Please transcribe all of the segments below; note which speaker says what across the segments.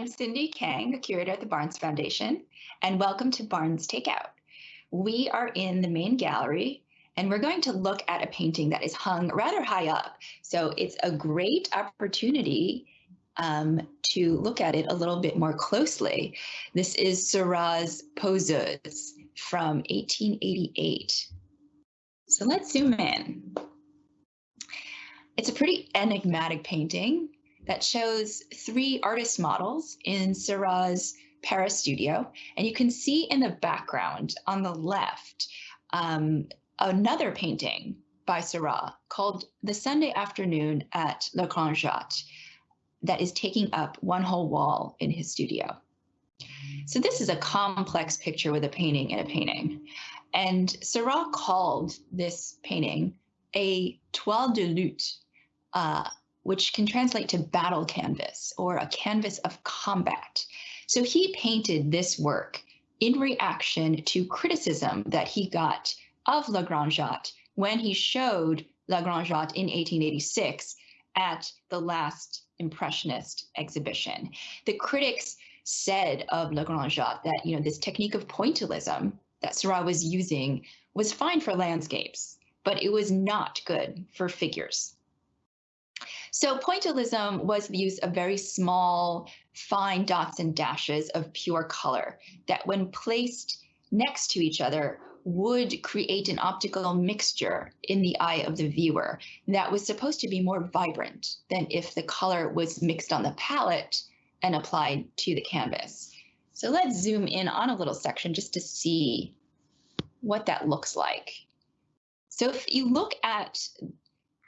Speaker 1: I'm Cindy Kang, a curator at the Barnes Foundation, and welcome to Barnes Takeout. We are in the main gallery, and we're going to look at a painting that is hung rather high up. So it's a great opportunity um, to look at it a little bit more closely. This is Seurat's Poseuse from 1888. So let's zoom in. It's a pretty enigmatic painting that shows three artist models in Seurat's Paris studio. And you can see in the background on the left um, another painting by Seurat called The Sunday Afternoon at Le Grand Jatte that is taking up one whole wall in his studio. So this is a complex picture with a painting in a painting. And Seurat called this painting a toile de lutte, uh, which can translate to battle canvas or a canvas of combat. So he painted this work in reaction to criticism that he got of Jatte when he showed Jatte in 1886 at the last Impressionist exhibition. The critics said of Jatte that you know this technique of pointillism that Seurat was using was fine for landscapes, but it was not good for figures. So pointillism was the use of very small, fine dots and dashes of pure color that when placed next to each other would create an optical mixture in the eye of the viewer that was supposed to be more vibrant than if the color was mixed on the palette and applied to the canvas. So let's zoom in on a little section just to see what that looks like. So if you look at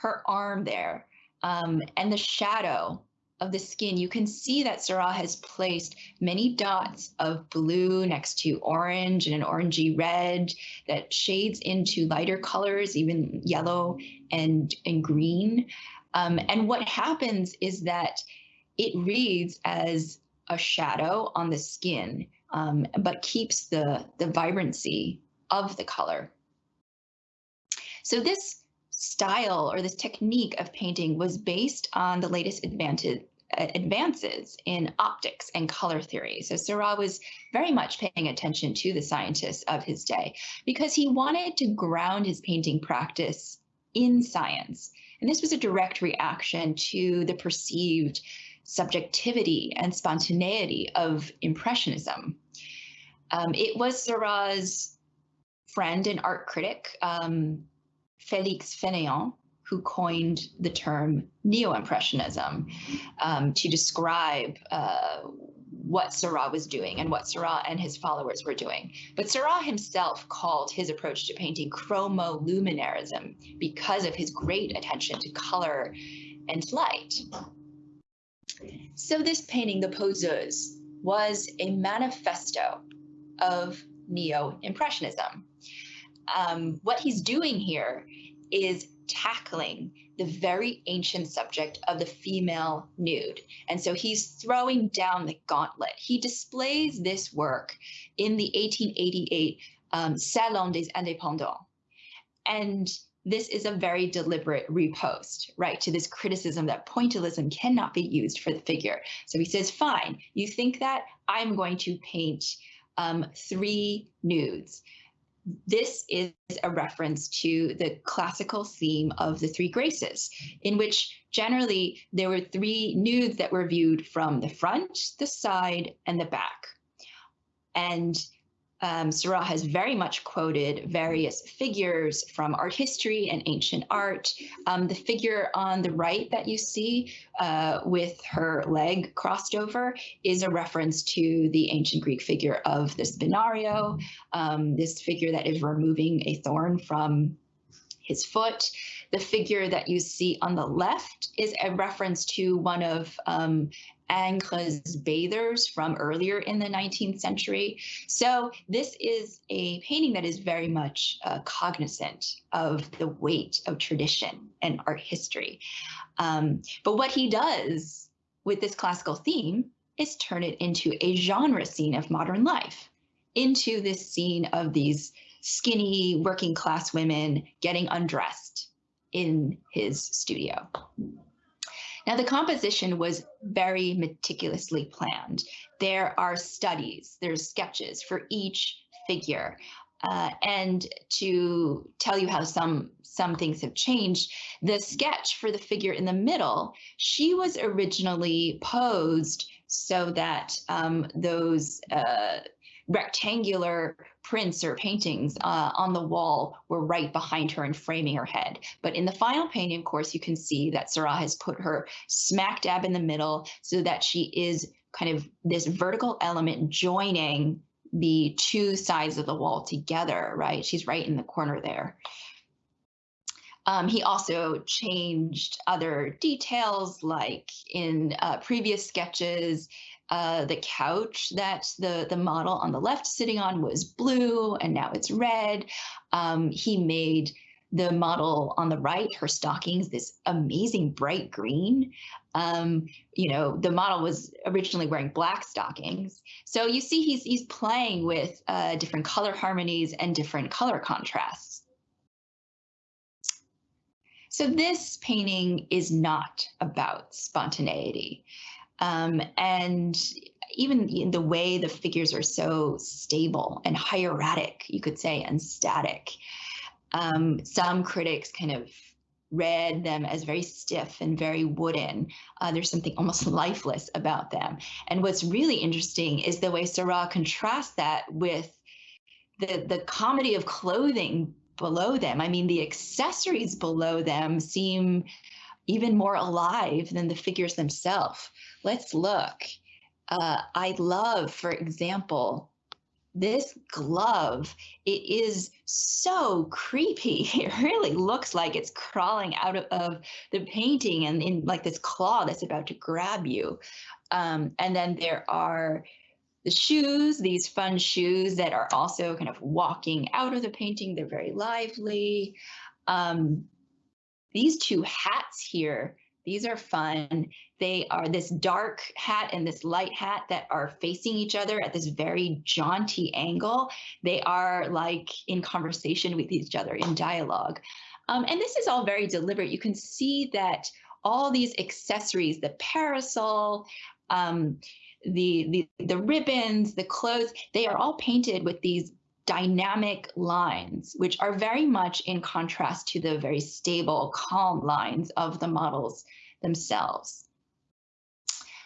Speaker 1: her arm there, um, and the shadow of the skin, you can see that Seurat has placed many dots of blue next to orange and an orangey red that shades into lighter colors, even yellow and, and green. Um, and what happens is that it reads as a shadow on the skin, um, but keeps the, the vibrancy of the color. So this style or this technique of painting was based on the latest advantage, advances in optics and color theory. So Seurat was very much paying attention to the scientists of his day because he wanted to ground his painting practice in science. And this was a direct reaction to the perceived subjectivity and spontaneity of Impressionism. Um, it was Seurat's friend and art critic, um, Félix Fénéon, who coined the term neo-impressionism um, to describe uh, what Seurat was doing and what Seurat and his followers were doing. But Seurat himself called his approach to painting chromoluminarism because of his great attention to color and light. So this painting, The Poseuse, was a manifesto of neo-impressionism. Um, what he's doing here is tackling the very ancient subject of the female nude. And so he's throwing down the gauntlet. He displays this work in the 1888 um, Salon des Indépendants. And this is a very deliberate repost, right, to this criticism that pointillism cannot be used for the figure. So he says, fine, you think that I'm going to paint um, three nudes this is a reference to the classical theme of the three graces, in which generally there were three nudes that were viewed from the front, the side, and the back. And um, Seurat has very much quoted various figures from art history and ancient art. Um, the figure on the right that you see uh, with her leg crossed over is a reference to the ancient Greek figure of the spinario, um, this figure that is removing a thorn from his foot. The figure that you see on the left is a reference to one of um, Ingres bathers from earlier in the 19th century. So this is a painting that is very much uh, cognizant of the weight of tradition and art history. Um, but what he does with this classical theme is turn it into a genre scene of modern life, into this scene of these skinny working class women getting undressed in his studio. Now, the composition was very meticulously planned. There are studies, there's sketches for each figure. Uh, and to tell you how some some things have changed, the sketch for the figure in the middle, she was originally posed so that um, those uh, rectangular prints or paintings uh, on the wall were right behind her and framing her head. But in the final painting, of course, you can see that Seurat has put her smack dab in the middle so that she is kind of this vertical element joining the two sides of the wall together, right? She's right in the corner there. Um, he also changed other details, like in uh, previous sketches, uh, the couch that the, the model on the left sitting on was blue and now it's red. Um, he made the model on the right, her stockings, this amazing bright green. Um, you know, the model was originally wearing black stockings. So you see he's, he's playing with uh, different color harmonies and different color contrasts. So this painting is not about spontaneity. Um, and even the way the figures are so stable and hieratic, you could say, and static. Um, some critics kind of read them as very stiff and very wooden. Uh, there's something almost lifeless about them. And what's really interesting is the way Seurat contrasts that with the, the comedy of clothing below them. I mean, the accessories below them seem even more alive than the figures themselves. Let's look. Uh, I love, for example, this glove. It is so creepy. It really looks like it's crawling out of, of the painting and in like this claw that's about to grab you. Um, and then there are the shoes, these fun shoes that are also kind of walking out of the painting. They're very lively. Um, these two hats here, these are fun. They are this dark hat and this light hat that are facing each other at this very jaunty angle. They are like in conversation with each other in dialogue. Um, and this is all very deliberate. You can see that all these accessories, the parasol, um, the, the the ribbons, the clothes, they are all painted with these dynamic lines, which are very much in contrast to the very stable, calm lines of the models themselves.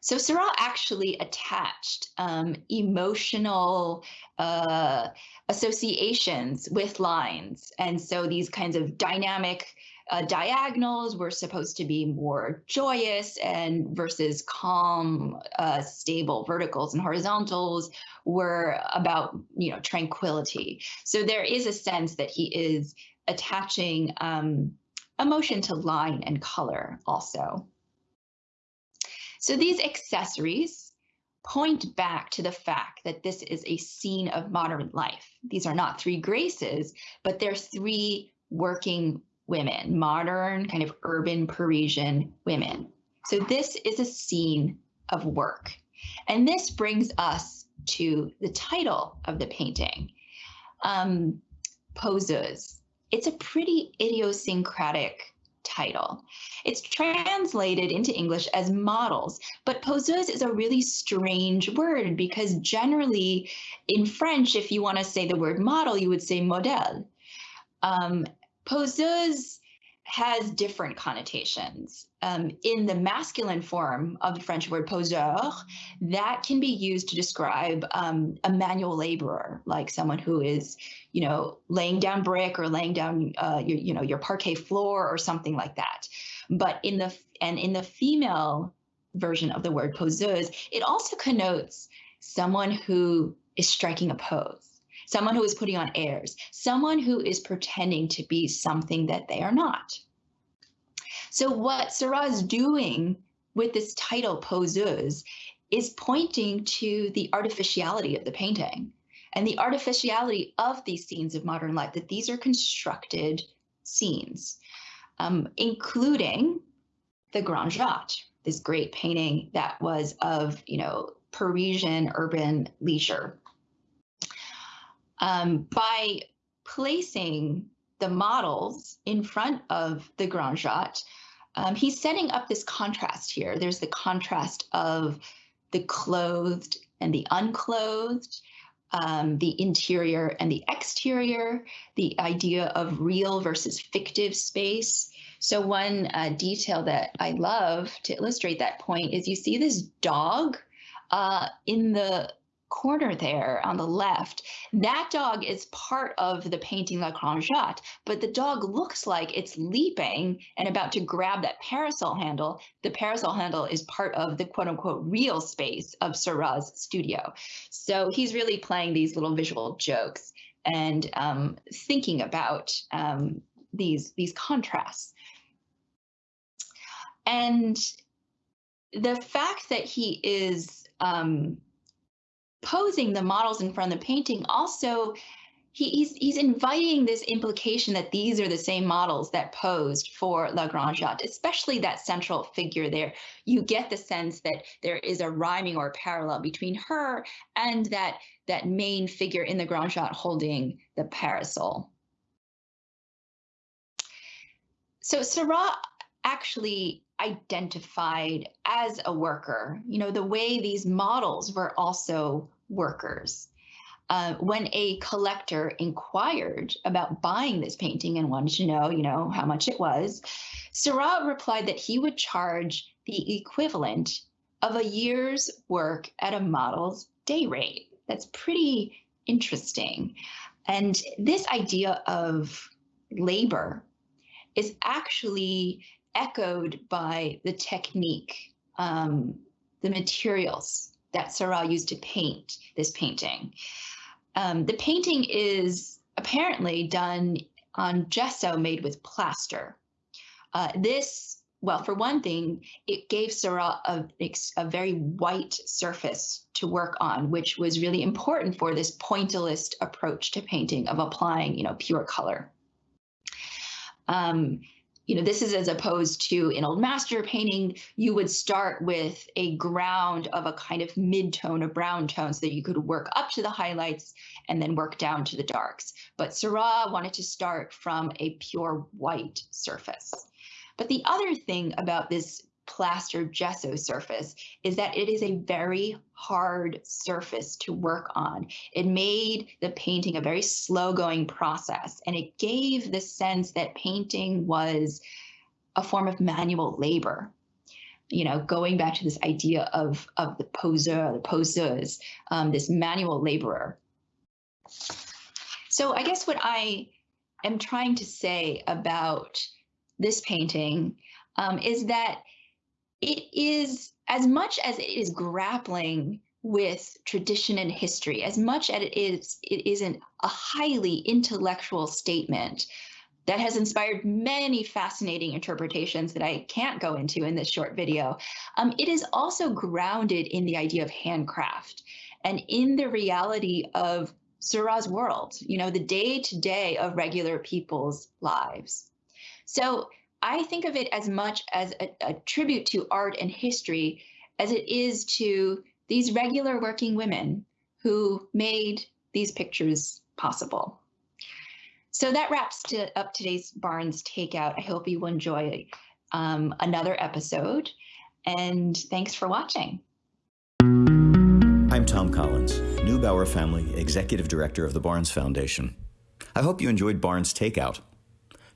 Speaker 1: So Seurat actually attached um, emotional uh, associations with lines. And so these kinds of dynamic uh, diagonals were supposed to be more joyous and versus calm, uh, stable verticals and horizontals were about, you know, tranquility. So there is a sense that he is attaching um, emotion to line and color also. So these accessories point back to the fact that this is a scene of modern life. These are not three graces, but they're three working women, modern, kind of urban Parisian women. So this is a scene of work. And this brings us to the title of the painting, um, Poseuse. It's a pretty idiosyncratic title. It's translated into English as models, but poseuse is a really strange word because generally in French, if you want to say the word model, you would say modèle. Um, poseuse has different connotations. Um, in the masculine form of the French word poseur, that can be used to describe um, a manual laborer, like someone who is, you know, laying down brick or laying down, uh, your, you know, your parquet floor or something like that. But in the and in the female version of the word poseuse, it also connotes someone who is striking a pose someone who is putting on airs, someone who is pretending to be something that they are not. So what Seurat is doing with this title, Poseuse, is pointing to the artificiality of the painting and the artificiality of these scenes of modern life, that these are constructed scenes, um, including the Grand Jatte, this great painting that was of, you know, Parisian urban leisure um, by placing the models in front of the Grand Jatte, um, he's setting up this contrast here. There's the contrast of the clothed and the unclothed, um, the interior and the exterior, the idea of real versus fictive space. So one uh, detail that I love to illustrate that point is you see this dog uh, in the corner there on the left, that dog is part of the painting La Grande Jatte, but the dog looks like it's leaping and about to grab that parasol handle. The parasol handle is part of the quote unquote real space of Seurat's studio. So he's really playing these little visual jokes and um, thinking about um, these, these contrasts. And the fact that he is um, posing the models in front of the painting also he, he's he's inviting this implication that these are the same models that posed for La Grande Jatte, especially that central figure there. You get the sense that there is a rhyming or parallel between her and that that main figure in the Jatte holding the parasol. So Seurat actually identified as a worker, you know, the way these models were also workers. Uh, when a collector inquired about buying this painting and wanted to know, you know, how much it was, Seurat replied that he would charge the equivalent of a year's work at a model's day rate. That's pretty interesting. And this idea of labor is actually echoed by the technique, um, the materials that Seurat used to paint this painting. Um, the painting is apparently done on gesso made with plaster. Uh, this, well, for one thing, it gave Seurat a, a very white surface to work on, which was really important for this pointillist approach to painting of applying, you know, pure color. Um, you know, this is as opposed to an old master painting, you would start with a ground of a kind of mid-tone of brown tone so that you could work up to the highlights and then work down to the darks. But Seurat wanted to start from a pure white surface. But the other thing about this plaster gesso surface is that it is a very hard surface to work on. It made the painting a very slow going process and it gave the sense that painting was a form of manual labor. You know, going back to this idea of, of the poseur, the poseuse, um, this manual laborer. So I guess what I am trying to say about this painting um, is that it is as much as it is grappling with tradition and history, as much as it is, it isn't a highly intellectual statement that has inspired many fascinating interpretations that I can't go into in this short video. Um, it is also grounded in the idea of handcraft and in the reality of Seurat's world, you know, the day to day of regular people's lives. So I think of it as much as a, a tribute to art and history as it is to these regular working women who made these pictures possible. So that wraps to, up today's Barnes Takeout. I hope you enjoy um, another episode, and thanks for watching.
Speaker 2: I'm Tom Collins, Neubauer Family Executive Director of the Barnes Foundation. I hope you enjoyed Barnes Takeout.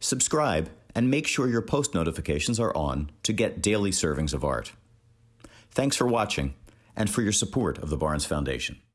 Speaker 2: Subscribe and make sure your post notifications are on to get daily servings of art. Thanks for watching and for your support of the Barnes Foundation.